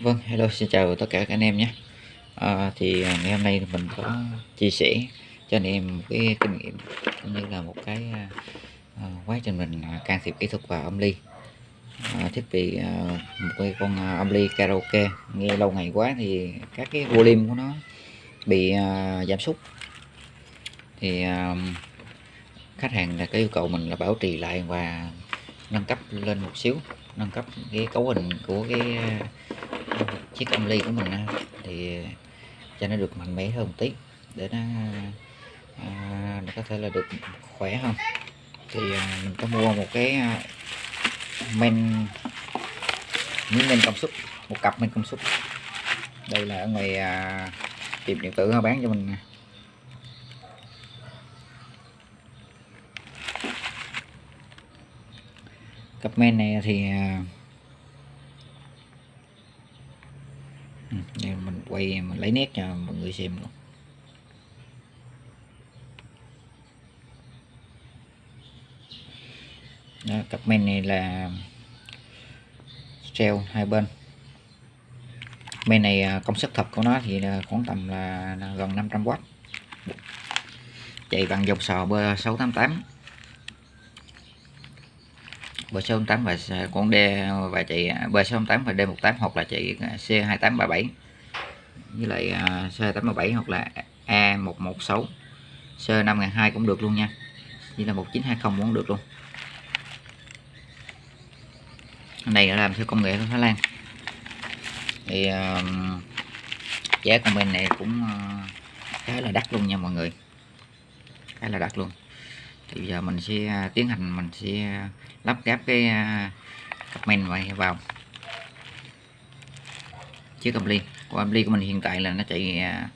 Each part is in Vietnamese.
Vâng, hello xin chào tất cả các anh em nhé. À, thì à, ngày hôm nay mình có chia sẻ cho anh em một cái kinh nghiệm cũng như là một cái à, à quá trình mình à, can thiệp kỹ thuật vào âm ly. À, thiết bị à, một cái con âm ly karaoke nghe lâu ngày quá thì các cái volume của nó bị à, giảm sút. Thì à, khách hàng là cái yêu cầu mình là bảo trì lại và nâng cấp lên một xíu, nâng cấp cái cấu hình của cái chiếc âm ly của mình thì cho nó được mạnh mẽ hơn một tí để nó, à, nó có thể là được khỏe hơn. Thì à, mình có mua một cái à, men miếng men công suất một cặp men công suất. Đây là ở ngoài à, tiệm điện tử bán cho mình cặp men này thì à, Đây mình quay mình lấy nét cho mọi người xem luôn. Đó, cặp men này là treo hai bên. Men này à, công suất thật của nó thì là khoảng tầm là gần 500W chạy bằng dòng sò B688 B688 và con D và chạy à, B688 và D18 hoặc là chạy à, C2837 với lại à, C87 hoặc là A116 C5002 cũng được luôn nha. Như là 1920 cũng được luôn. Cái này làm theo công nghệ của Thái Lan. Thì uh, giá con bên này cũng uh, khá là đắt luôn nha mọi người. Khá là đắt luôn. Thì giờ mình sẽ à, tiến hành mình sẽ à, lắp ghép cái men này vào. Chiếc ampli của ampli của mình hiện tại là nó chạy à,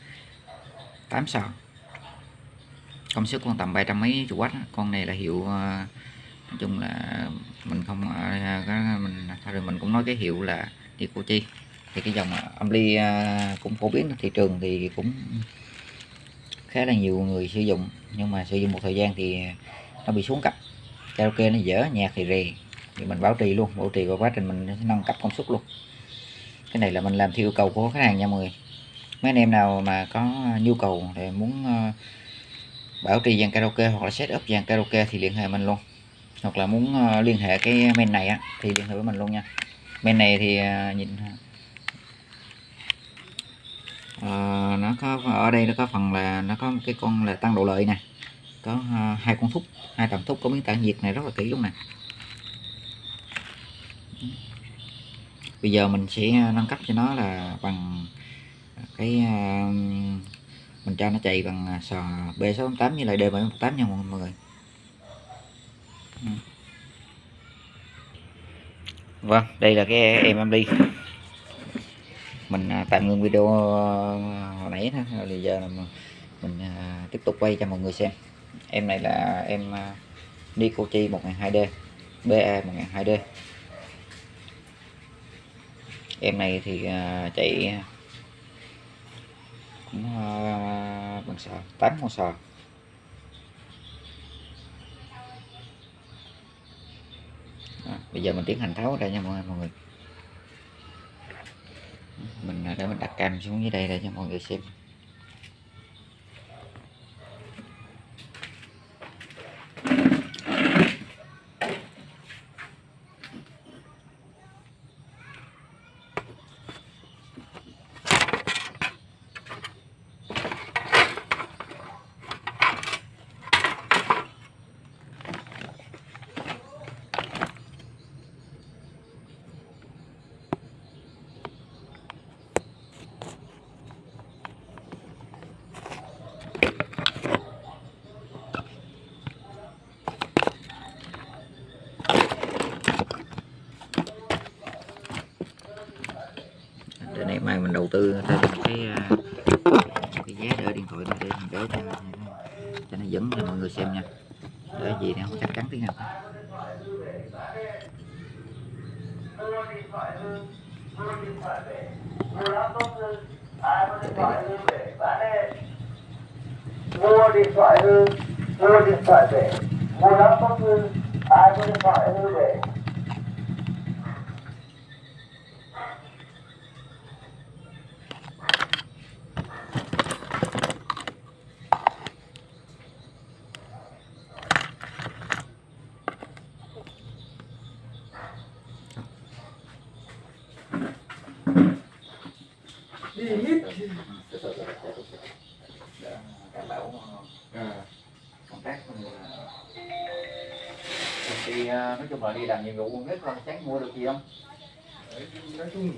8 sò công suất còn tầm 300 mấy chục watt con này là hiệu à, nói chung là mình không à, mình rồi mình cũng nói cái hiệu là Nicochi thì cái dòng ampli cũng phổ biến thị trường thì cũng khá là nhiều người sử dụng. Nhưng mà sử dụng một thời gian thì nó bị xuống cấp. Karaoke nó dở, nhạc thì rè thì mình bảo trì luôn, bảo trì qua quá trình mình nâng cấp công suất luôn cái này là mình làm theo yêu cầu của khách hàng nha mọi người. Mấy anh em nào mà có nhu cầu để muốn ờ, bảo trì dàn karaoke hoặc là setup dàn karaoke thì liên hệ mình luôn. Hoặc là muốn ờ, liên hệ cái men này á, thì liên hệ với mình luôn nha. Men này thì ờ, nhìn à, nó có ở đây nó có phần là nó có một cái con là tăng độ lợi nè. Có hai con thúc hai tầng thúc có miếng tản nhiệt này rất là kỹ luôn nè. Bây giờ mình sẽ à, nâng cấp cho nó là bằng à, cái à, mình cho nó chạy bằng sò B688 như lại D718 nha mọi người ừ. Vâng đây là cái em em đi. Mình tạm ngưng video hồi nãy thôi bây giờ mình, mình tiếp tục quay cho mọi người xem. Em này là em à, Nicochi 1002D BA 1002D em này thì à, chạy à, cũng à, bằng sò tám con sò bây giờ mình tiến hành tháo ra nha mọi người mình để mình đặt cam xuống dưới đây để cho mọi người xem. Mai mình đầu tư thêm cái à, cái giá đỡ điện thoại để mình để cho, cho nó dẫn cho mọi người xem nha. Để gì nó không chắc chắn tiếng nào mua điện thoại hư mua điện thoại về. Mua laptop hư ai có điện thoại hư về đi ít từ từ từ từ từ để đảm bảo à công tác cũng như là đi ờ, nói chung là đi làm nhiệm vụ con nít không chắc mua được gì không? Nói chung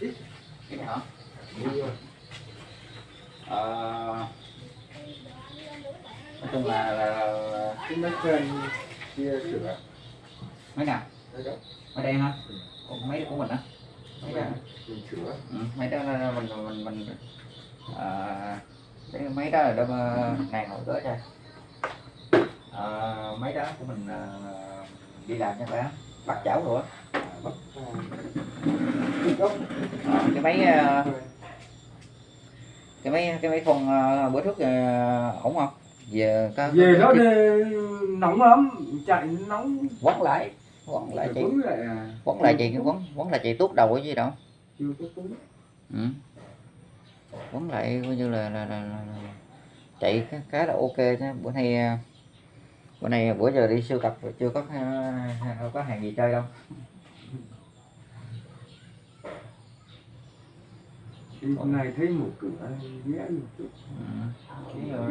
ít. Cái này hả Ờ, nói chung là, là cái máy fan kia sửa. Mấy nào? Mấy đây hả? Còn mấy của mình á mấy đó mình sửa. Ừ, mấy đó là mình mình mình à, cái mấy đó là đâu mà này hỗ trợ cho à, mấy đó của mình à, đi làm cho phải bắt chảo rồi á. bắt cái gốc Ờ, cái máy à, cái cái mấy con à, bữa trước à, ổn không? Về có về có- nó để nóng lắm chạy nóng. Quấn lại quấn lại chị quấn lại à chị quấn quấn lại chị tuốt đầu cái gì đâu chưa có ừ. quấn lại coi như là, là, là, là, là chạy khá, khá là ok chứ bữa nay à, bữa nay bữa giờ đi sưu tập chưa có à, có hàng gì chơi đâu hôm nay thấy một cửa ghé một chút ừ.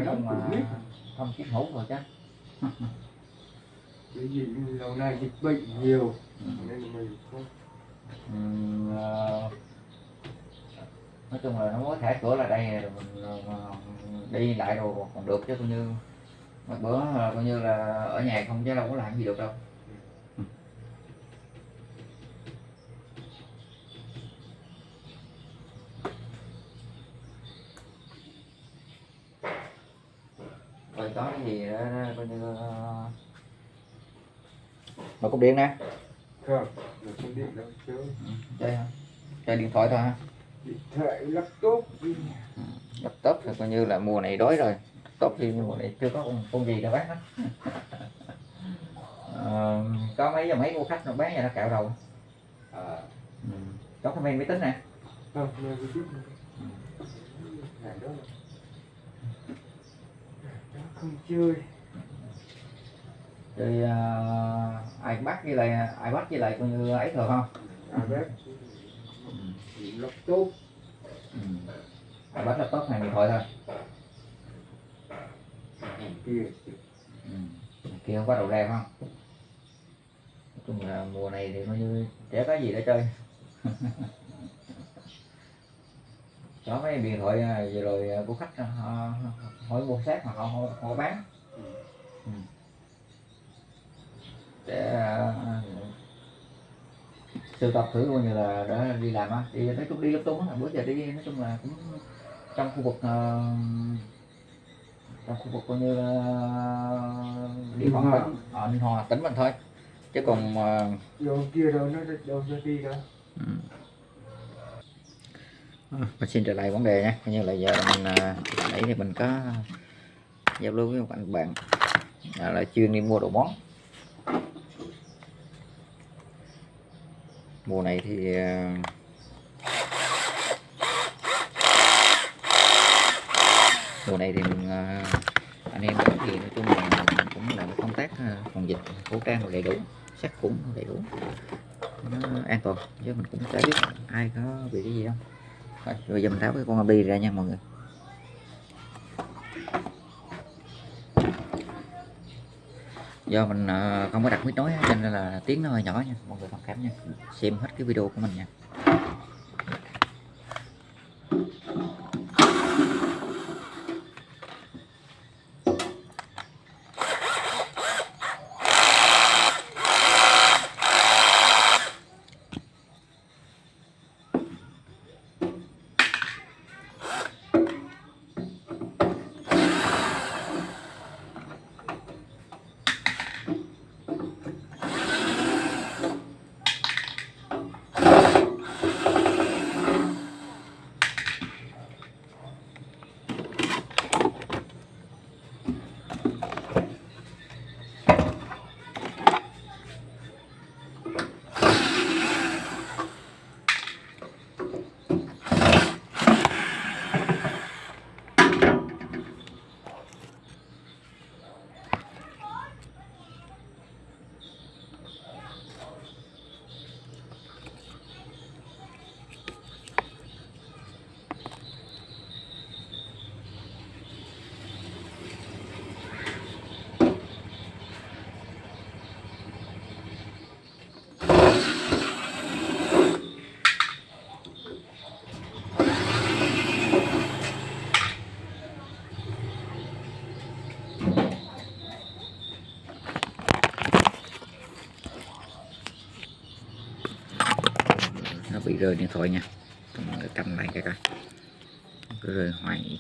Chung là không chiếc hũ rồi chứ cái gì lâu nay dịch bệnh nhiều ừ. nên mình không Ừ, ờ, nói chung là nó mới thả cửa là đây rồi mình ờ, đi lại rồi còn được chứ coi như một bữa ờ, coi như là ở nhà không chứ đâu có làm gì được đâu. Rồi có cái gì đó coi như ờ, mà cục điện nè. Không được không điện đâu chứ. Ừ, chơi hả? Chơi điện thoại thôi ha điện thoại laptop laptop thì coi như là mùa này đói rồi laptop thì mùa này chưa có con, con gì để bán hết Ờ, có mấy giờ mấy cô khách nó bán nhà nó cạo đầu? À. Ừ. có cái main máy tính nè. Không đó không chơi. Rồi uh, ipad với lại ipad với lại coi như ấy thừa không? iPad. Điện laptop. Ừ. ipad laptop hàng điện thoại thôi kia ừ. kia không có đầu ra không nói chung là mùa này thì coi như chả có gì để chơi có mấy điện thoại à, vừa rồi à, của khách à, họ hỏi mua sát mà họ họ, họ bán ừ. để sưu tập thử coi như là để đi làm á đi nói chung đi lung túng bữa giờ đi nói chung là cũng trong khu vực uh, trong khu vực coi như là khoảng Hòa. tỉnh ở Ninh Hòa tỉnh mình thôi. Chứ còn ờ, đâu kia đâu nó đâu ra đi đâu mình xin trở lại vấn đề nhé. Coi như là giờ mình à, nãy thì mình có giao lưu với một anh bạn à, là chuyên đi mua đồ món. Mùa này thì đồ mùa này thì mình à, anh em thì nói chung là cũng làm công tác à, phòng dịch khẩu trang đầy đủ sắc cũng đầy đủ. Nó an toàn chứ mình cũng chả biết ai có bị cái gì không rồi, bây giờ mình tháo cái con bi ra nha mọi người. Do mình à, không có đặt mic nói cho nên là tiếng nó hơi nhỏ nha mọi người thông cảm nha. Xem hết cái video của mình nha. Bị rơi điện thoại nha. Cầm lại cái coi rơi hoài.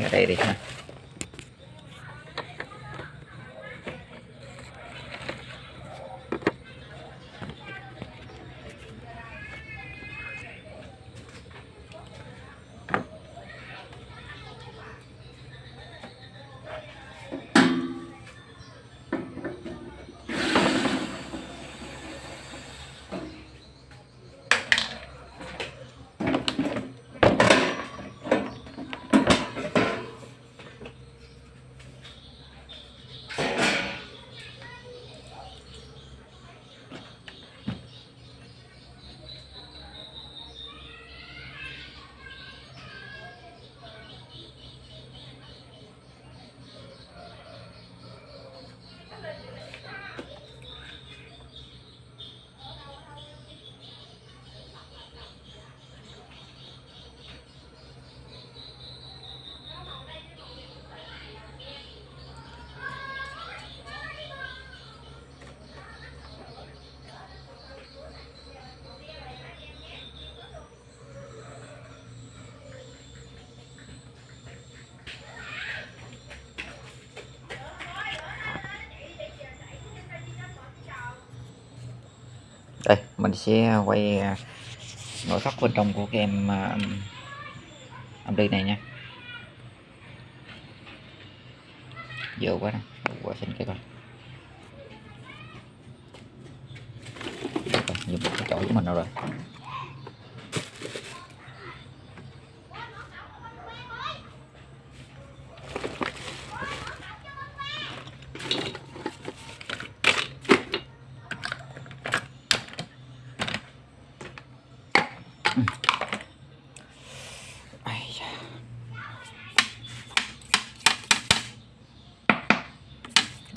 Đặt bút đây, mình sẽ quay à, nội thất bên trong của cái em à, đi âm- này nha. Vô quá nè quá, xin cái coi. Dùng cái chổi của mình đâu rồi.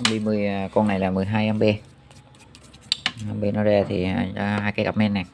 Đi 10 à, con này là 12 ampe ampe nó ra thì à, ra hai cái cặp men này.